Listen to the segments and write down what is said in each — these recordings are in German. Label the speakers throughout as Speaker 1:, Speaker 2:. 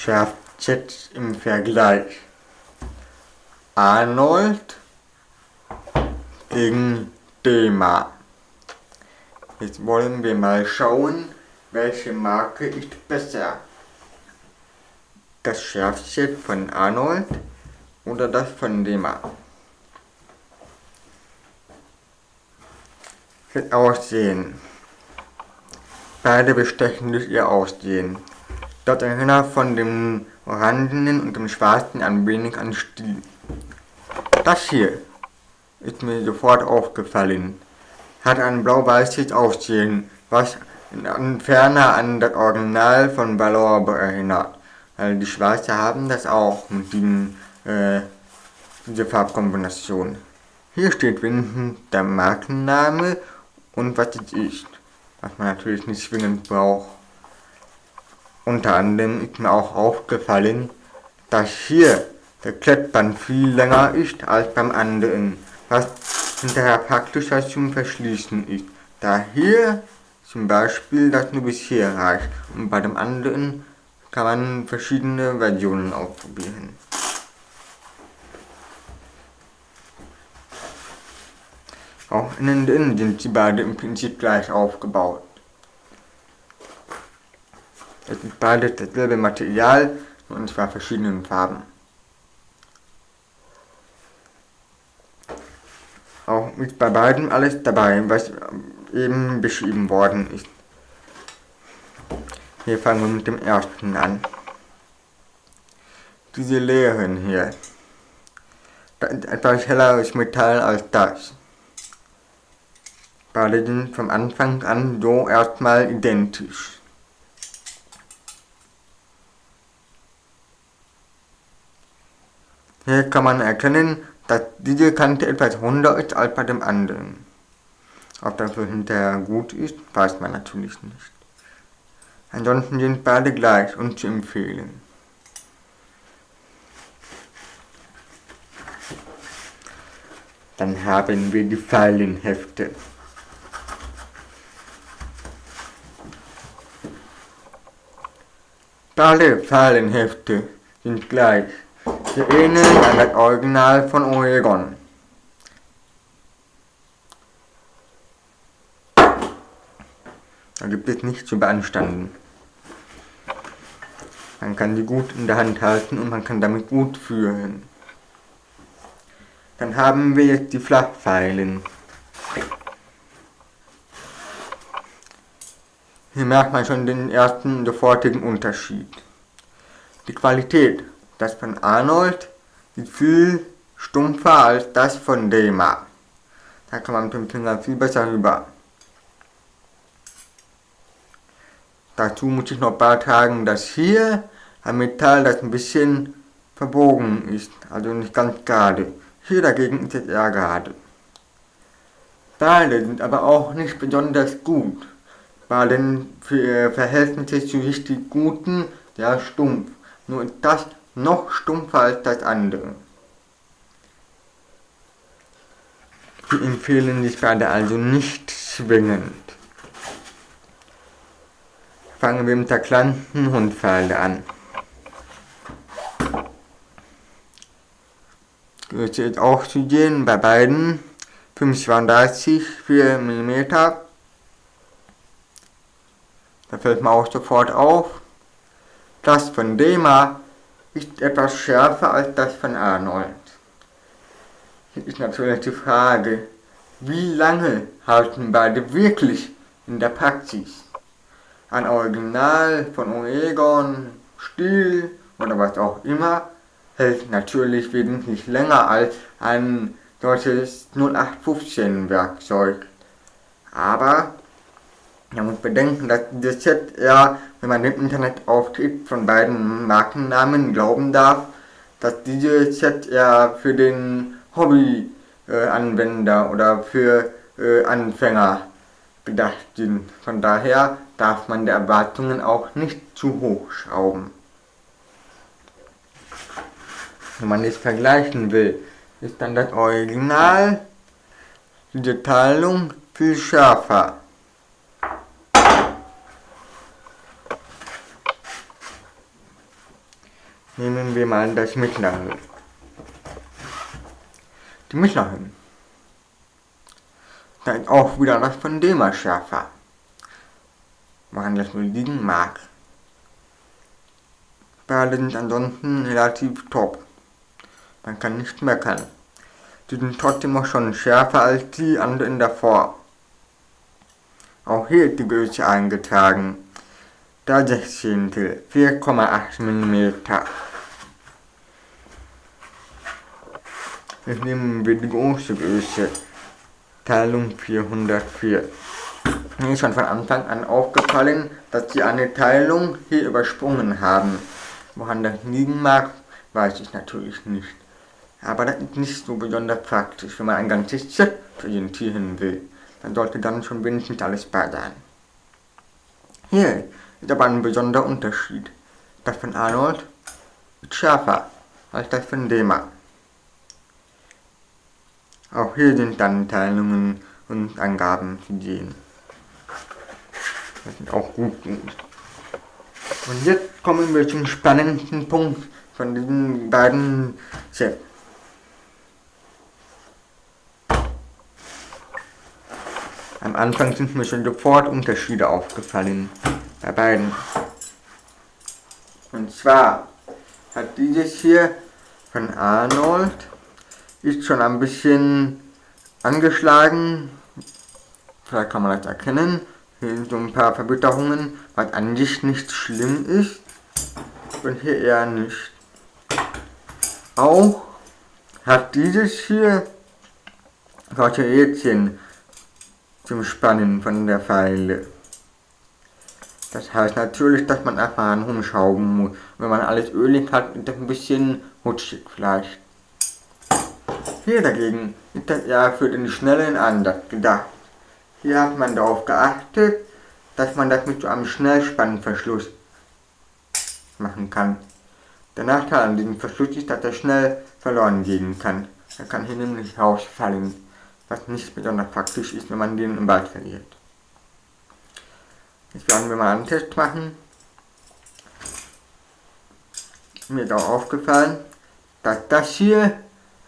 Speaker 1: schärft jetzt im Vergleich Arnold gegen Dema. Jetzt wollen wir mal schauen, welche Marke ist besser. Das Schärfset von Arnold oder das von Dema. Das Aussehen. Beide bestechen durch ihr Aussehen. Dort erinnert von dem orangenen und dem schwarzen ein wenig an Stil. Das hier ist mir sofort aufgefallen. Hat ein blau-weißes Aussehen, was ferner an das Original von Valorbe erinnert. Also die Schwarze haben das auch mit diesem, äh, dieser Farbkombination. Hier steht wenigstens der Markenname und was es ist, was man natürlich nicht zwingend braucht. Unter anderem ist mir auch aufgefallen, dass hier der Klettband viel länger ist als beim anderen, was hinterher praktischer zum Verschließen ist, da hier zum Beispiel das nur bis hier reicht und bei dem anderen kann man verschiedene Versionen ausprobieren. Auch innen innen sind sie beide im Prinzip gleich aufgebaut. Es sind beide dasselbe Material und zwar verschiedenen Farben. Auch ist bei beiden alles dabei, was eben beschrieben worden ist. Hier fangen wir mit dem ersten an. Diese Leeren hier. Das ist etwas helleres Metall als das. Beide sind vom Anfang an so erstmal identisch. Hier kann man erkennen, dass diese Kante etwas runder ist als bei dem anderen. Ob das so hinterher gut ist, weiß man natürlich nicht. Ansonsten sind beide gleich und zu empfehlen. Dann haben wir die Fallenhefte. Beide Fallenhefte sind gleich. Sie ähneln an das Original von Oregon. Da gibt es nichts zu beanstanden. Man kann sie gut in der Hand halten und man kann damit gut führen. Dann haben wir jetzt die Flachpfeilen. Hier merkt man schon den ersten sofortigen Unterschied. Die Qualität, das von Arnold, ist viel stumpfer als das von Dema. Da kann man mit dem Finger viel besser rüber. Dazu muss ich noch beitragen, dass hier ein Metall, das ein bisschen verbogen ist, also nicht ganz gerade. Hier dagegen ist es eher gerade. Beide sind aber auch nicht besonders gut. Bei den Verhältnissen zu richtig guten, sehr stumpf. Nur ist das noch stumpfer als das andere. Die empfehlen sich beide also nicht zwingend. Fangen wir mit der kleinen Hundpfeile an. Ist auch zu sehen bei beiden 35 4 mm. Da fällt mir auch sofort auf, das von Dema ist etwas schärfer als das von Arnold. Hier ist natürlich die Frage, wie lange halten beide wirklich in der Praxis? Ein Original von Oregon, Stil oder was auch immer hält natürlich wesentlich länger als ein solches 0815 Werkzeug. Aber man muss bedenken, dass dieses Set ja, wenn man im Internet auftritt, von beiden Markennamen glauben darf, dass dieses Set ja für den Hobby-Anwender äh, oder für äh, Anfänger gedacht sind. Von daher darf man die Erwartungen auch nicht zu hoch schrauben wenn man es vergleichen will, ist dann das Original, diese Teilung, viel schärfer. Nehmen wir mal das mittlere. Die mittleren. Da ist auch wieder das von Dema schärfer. Woran das wohl liegen mag. Beide sind ansonsten relativ top. Man kann nicht meckern. Die sind trotzdem auch schon schärfer als die anderen davor. Auch hier ist die Größe eingetragen. Da 16. 4,8 mm. Jetzt nehmen wir die große Größe. Teilung 404. Mir ist schon von Anfang an aufgefallen, dass sie eine Teilung hier übersprungen haben. Woran das liegen mag, weiß ich natürlich nicht. Aber das ist nicht so besonders praktisch, wenn man ein ganzes Set präsentieren will. Dann sollte dann schon wenigstens alles bei sein. Hier ist aber ein besonderer Unterschied. Das von Arnold ist schärfer als das von Dema. Auch hier sind dann Teilungen und Angaben zu sehen. Das ist auch gut. Und jetzt kommen wir zum spannendsten Punkt von diesen beiden Sets. Am Anfang sind mir schon sofort Unterschiede aufgefallen bei beiden. Und zwar hat dieses hier von Arnold ist schon ein bisschen angeschlagen. Vielleicht kann man das erkennen. Hier sind so ein paar Verbitterungen, was an sich nicht schlimm ist. Und hier eher nicht. Auch hat dieses hier solche Rädchen zum Spannen von der Pfeile. Das heißt natürlich, dass man erfahren rumschrauben muss. Wenn man alles ölig hat, ist das ein bisschen rutschig vielleicht. Hier dagegen ist das eher für den schnellen Ansatz gedacht. Hier hat man darauf geachtet, dass man das mit so einem Schnellspannverschluss machen kann. Der Nachteil an diesem Verschluss ist, dass er schnell verloren gehen kann. Er kann hier nämlich rausfallen was nicht besonders praktisch ist, wenn man den im Wald verliert. Jetzt werden wir mal einen Test machen. Mir ist auch aufgefallen, dass das hier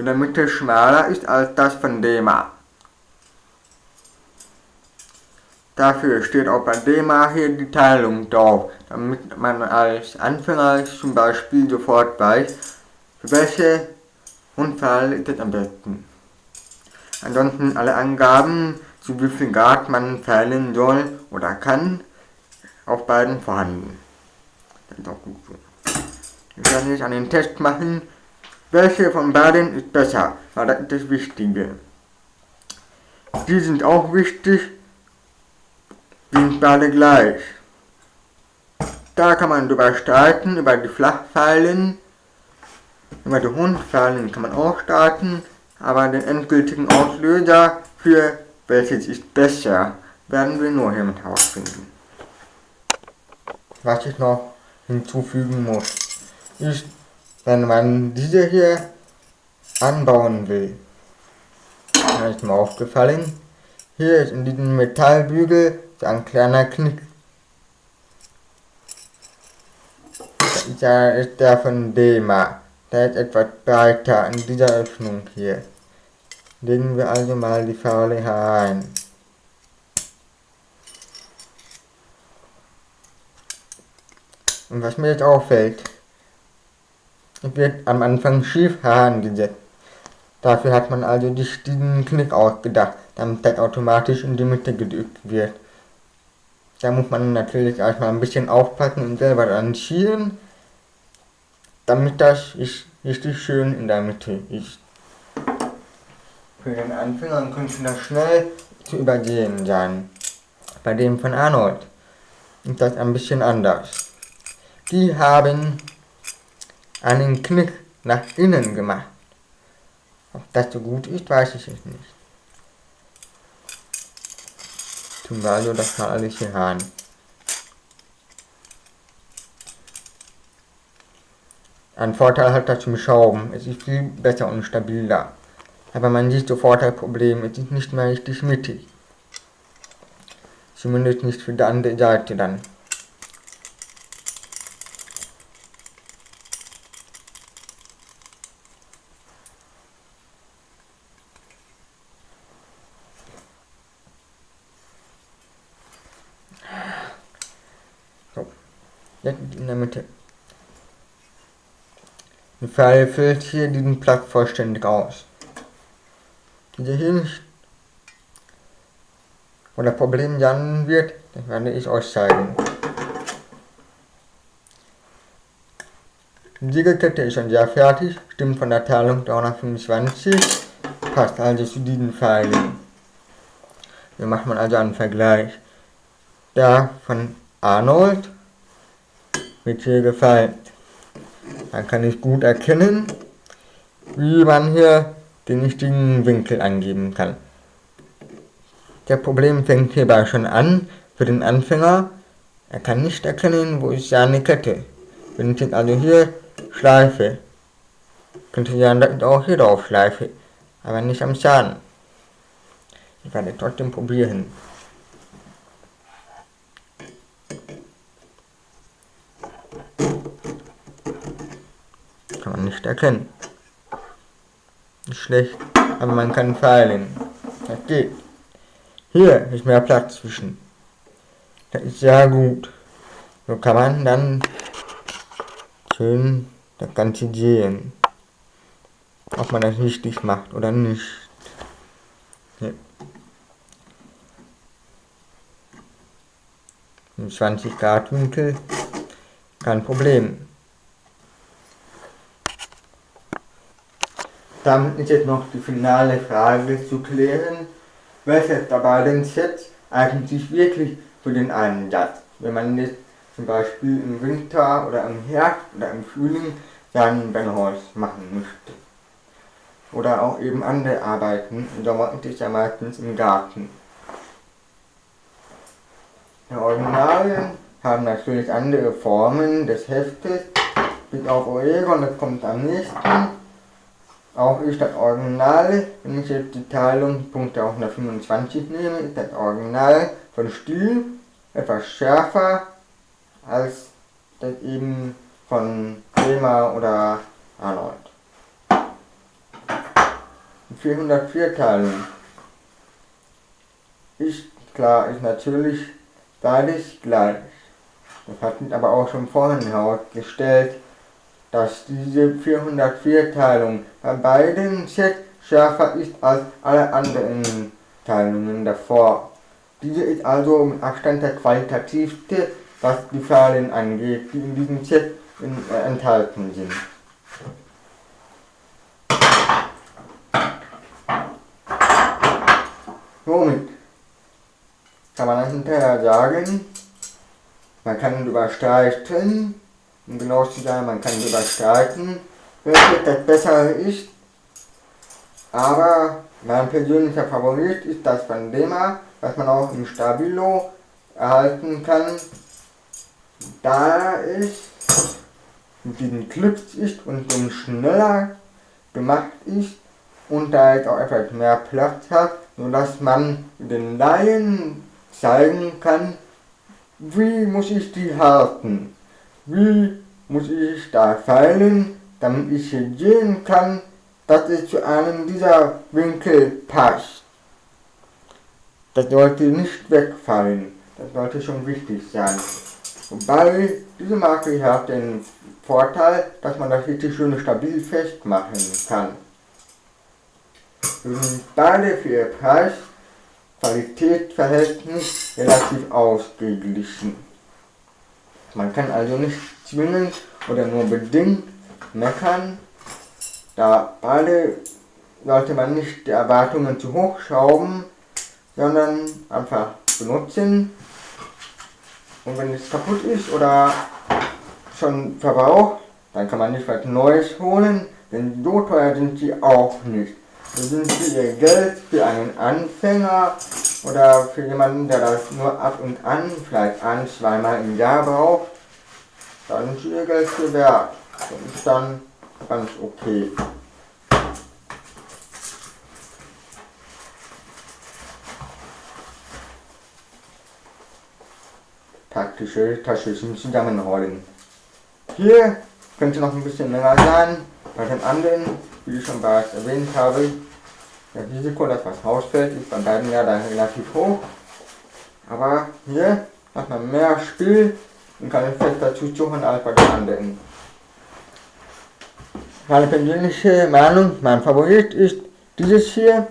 Speaker 1: in der Mitte schmaler ist als das von Dema. Dafür steht auch bei Dema hier die Teilung drauf, damit man als Anfänger zum Beispiel sofort weiß, für welche Unfall ist es am besten. Ansonsten alle Angaben, zu wie viel Grad man feilen soll oder kann, auf beiden vorhanden. Das ist auch gut so. Wir werden jetzt einen Test machen, welche von beiden ist besser, weil das ist das Wichtige. Die sind auch wichtig, die sind beide gleich. Da kann man drüber streiten, über die Flachpfeilen, über die Rundpfeilen kann man auch streiten, aber den endgültigen Auslöser für welches ist besser, werden wir nur hiermit herausfinden. Was ich noch hinzufügen muss, ist, wenn man diese hier anbauen will, da ist mir aufgefallen, hier ist in diesem Metallbügel so ein kleiner Knick. Da ist der von Dema. Der ist etwas breiter in dieser Öffnung hier. Legen wir also mal die Faule herein. Und was mir jetzt auffällt, wird am Anfang schief herangesetzt. Dafür hat man also diesen Knick ausgedacht, damit das automatisch in die Mitte gedrückt wird. Da muss man natürlich erstmal ein bisschen aufpassen und selber dran schielen, damit das richtig schön in der Mitte ist. Für den Anfänger könnte das schnell zu übersehen sein. Bei dem von Arnold ist das ein bisschen anders. Die haben einen Knick nach innen gemacht. Ob das so gut ist, weiß ich jetzt nicht. Tun wir also das mal alles. Ein Vorteil hat das zum Schrauben. Es ist viel besser und stabiler. Aber man sieht sofort das Problem. Es ist nicht mehr richtig mittig. Zumindest nicht für die andere Seite dann. jetzt in der Mitte. Pfeil füllt hier diesen Platz vollständig aus. Diese hier wo das Problem landen wird, das werde ich euch zeigen. Die Siegelkette ist schon sehr fertig, stimmt von der Teilung 325, passt also zu diesen Pfeilen. Hier macht man also einen Vergleich. Der von Arnold wird hier gefallen. Dann kann ich gut erkennen, wie man hier den richtigen Winkel angeben kann. Der Problem fängt hierbei schon an, für den Anfänger, er kann nicht erkennen, wo ist seine Kette. Wenn ich jetzt also hier schleife, könnte ich dann auch hier drauf schleife, aber nicht am Zahn. Ich werde trotzdem probieren. Kann man nicht erkennen. Ist schlecht, aber man kann feilen. Das geht. Hier ist mehr Platz zwischen. Das ist sehr gut. So kann man dann schön das Ganze sehen. Ob man das richtig macht oder nicht. Hier. 20 Grad Winkel, kein Problem. Damit ist jetzt noch die finale Frage zu klären, welches dabei denn jetzt eigentlich wirklich für den Einsatz, wenn man jetzt zum Beispiel im Winter oder im Herbst oder im Frühling seinen Brennholz machen möchte. Oder auch eben andere Arbeiten, im Sommer ist es ja meistens im Garten. Die Originalien haben natürlich andere Formen des Heftes, bis auf Oregon, das kommt am nächsten. Auch ist das Original, wenn ich jetzt die Teilung Punkte auf 125 nehme, ist das Original von Stil etwas schärfer als das eben von Bremer oder Arnold. Die 404 Teilung ist klar, ist natürlich beides gleich. Das hat sich aber auch schon vorhin herausgestellt, dass diese 404 Teilung bei beiden Sets schärfer ist als alle anderen Teilungen davor. Diese ist also mit Abstand der qualitativste was die Zahlen angeht, die in diesem Set in, äh, enthalten sind. Somit kann man hinterher sagen, man kann überstreiten, um genau zu sein, man kann überstreiten, welches das bessere ist, aber mein persönlicher Favorit ist das von Dema, was man auch im Stabilo erhalten kann, da es mit diesen Clips ist und so schneller gemacht ist und da jetzt auch etwas mehr Platz hat, sodass man den Laien zeigen kann, wie muss ich die halten, wie muss ich da feilen, damit ich sehen kann, dass es zu einem dieser Winkel passt. Das sollte nicht wegfallen, das sollte schon wichtig sein. Wobei diese Marke hat den Vorteil, dass man das richtig schön stabil festmachen kann. Wir sind beide für ihr Preis Qualitätsverhältnis relativ ausgeglichen. Man kann also nicht zwingend oder nur bedingt meckern, da beide sollte man nicht die Erwartungen zu hoch schrauben, sondern einfach benutzen und wenn es kaputt ist oder schon verbraucht, dann kann man nicht was Neues holen, denn so teuer sind sie auch nicht. Das sind für ihr Geld für einen Anfänger oder für jemanden, der das nur ab und an, vielleicht ein, zweimal im Jahr braucht, dann sie ihr Geld wert. Das ist dann ganz okay. praktische Taschentuch zusammenrollen. Hier könnte noch ein bisschen länger sein, bei den anderen, wie ich schon bereits erwähnt habe, das Risiko, dass was rausfällt, ist bei beiden ja dann relativ hoch. Aber hier hat man mehr Spiel, und kann es fest dazu suchen als bei den anderen. Meine persönliche Meinung, mein Favorit ist dieses hier.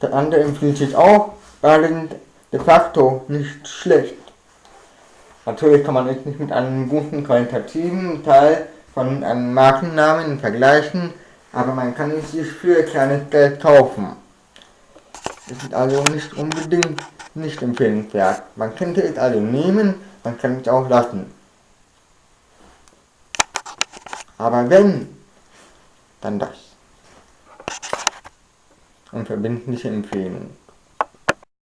Speaker 1: Das andere empfiehlt sich auch, beide sind de facto nicht schlecht. Natürlich kann man es nicht mit einem guten qualitativen Teil von einem Markennamen vergleichen, aber man kann es sich für kleines Geld kaufen. Es ist also nicht unbedingt nicht empfehlenswert. Man könnte es also nehmen, man kann es auch lassen. Aber wenn, dann das. Und verbindliche Empfehlung.